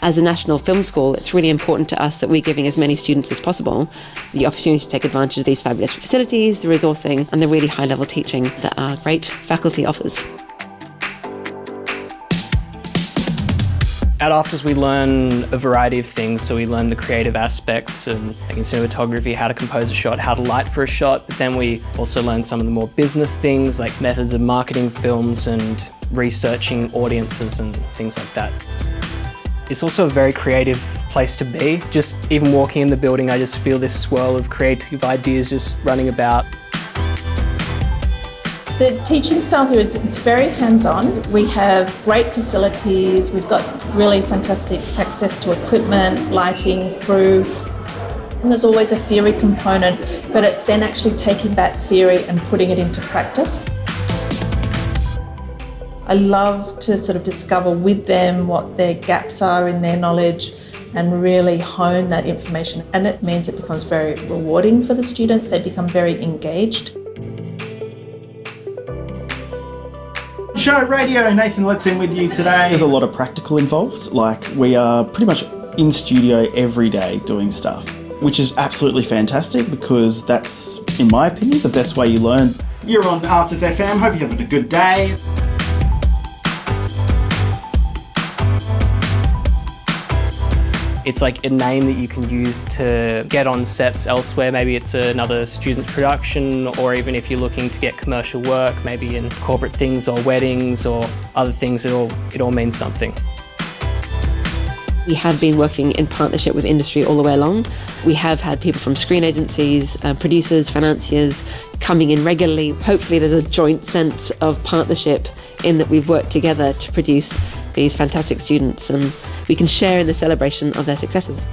As a national film school, it's really important to us that we're giving as many students as possible the opportunity to take advantage of these fabulous facilities, the resourcing, and the really high level teaching that our great faculty offers. At AFTRS we learn a variety of things, so we learn the creative aspects and like in cinematography, how to compose a shot, how to light for a shot, but then we also learn some of the more business things like methods of marketing films and researching audiences and things like that. It's also a very creative place to be. Just even walking in the building, I just feel this swirl of creative ideas just running about. The teaching style here is it's very hands-on. We have great facilities, we've got really fantastic access to equipment, lighting, crew. And there's always a theory component, but it's then actually taking that theory and putting it into practice. I love to sort of discover with them what their gaps are in their knowledge and really hone that information. And it means it becomes very rewarding for the students. They become very engaged. Show Radio, Nathan Let's in with you today. There's a lot of practical involved, like we are pretty much in studio every day doing stuff, which is absolutely fantastic because that's, in my opinion, the best way you learn. You're on AFTRS FM, hope you're having a good day. It's like a name that you can use to get on sets elsewhere. Maybe it's another student's production, or even if you're looking to get commercial work, maybe in corporate things or weddings or other things, it all, it all means something. We have been working in partnership with industry all the way along. We have had people from screen agencies, uh, producers, financiers coming in regularly. Hopefully, there's a joint sense of partnership in that we've worked together to produce these fantastic students and we can share in the celebration of their successes.